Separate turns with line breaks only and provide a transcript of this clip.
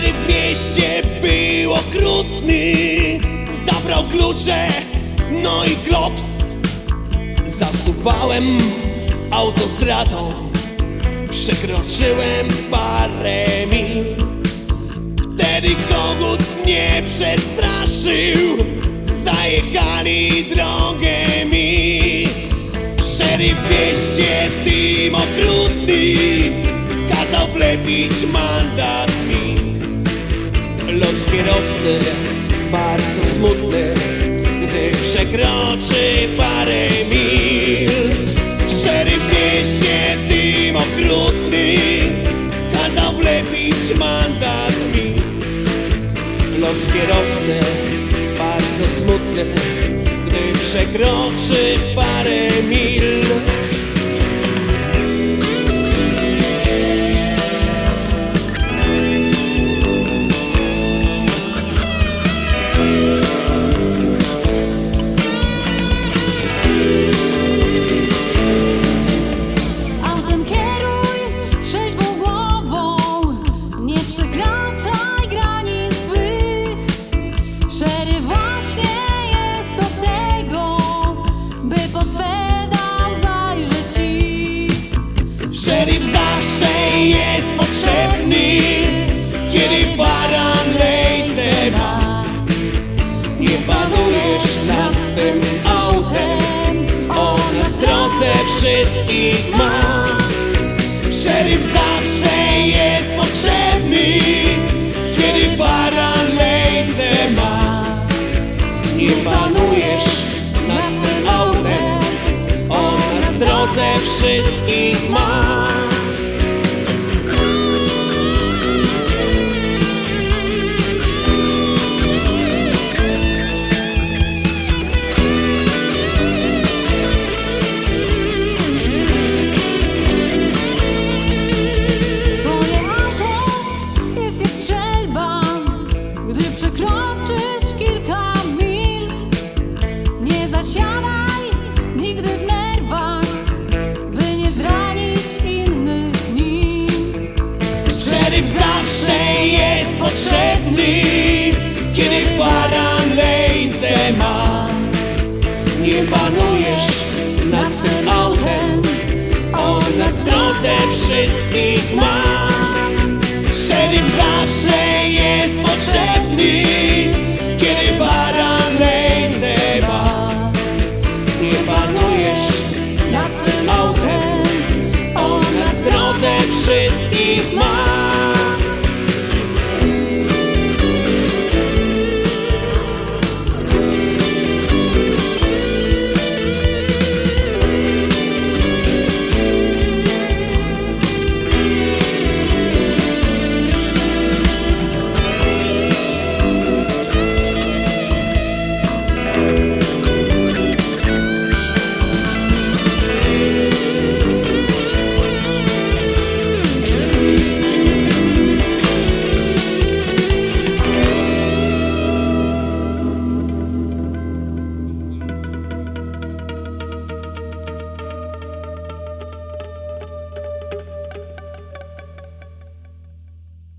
Szeryf w mieście był okrutny. Zabrał klucze, no i klops. Zasuwałem autostradą. Przekroczyłem parę mil. Wtedy kogut mnie przestraszył. Zajechali drogę mi. Szeryf w mieście tym okrutny. Kazał wlepić mandat mi kierowcy bardzo smutny Gdy przekroczy parę mil. Szeryf mieście tym okrutny Kazał wlepić mandat mi. Los kierowcy bardzo smutny Gdy przekroczy parę mil potrzebny Kiedy baran lejce ma. Nie panujesz nad swym autem On na drodze wszystkich ma. Szeryf zawsze jest potrzebny Kiedy baran lejce ma. Nie panujesz nad swym autem On na drodze wszystkich ma Szeryf zawsze jest potrzebny Kiedy baran lejce ma. Nie panujesz nad swym autem On nas w drodze wszystkich ma. Szeryf zawsze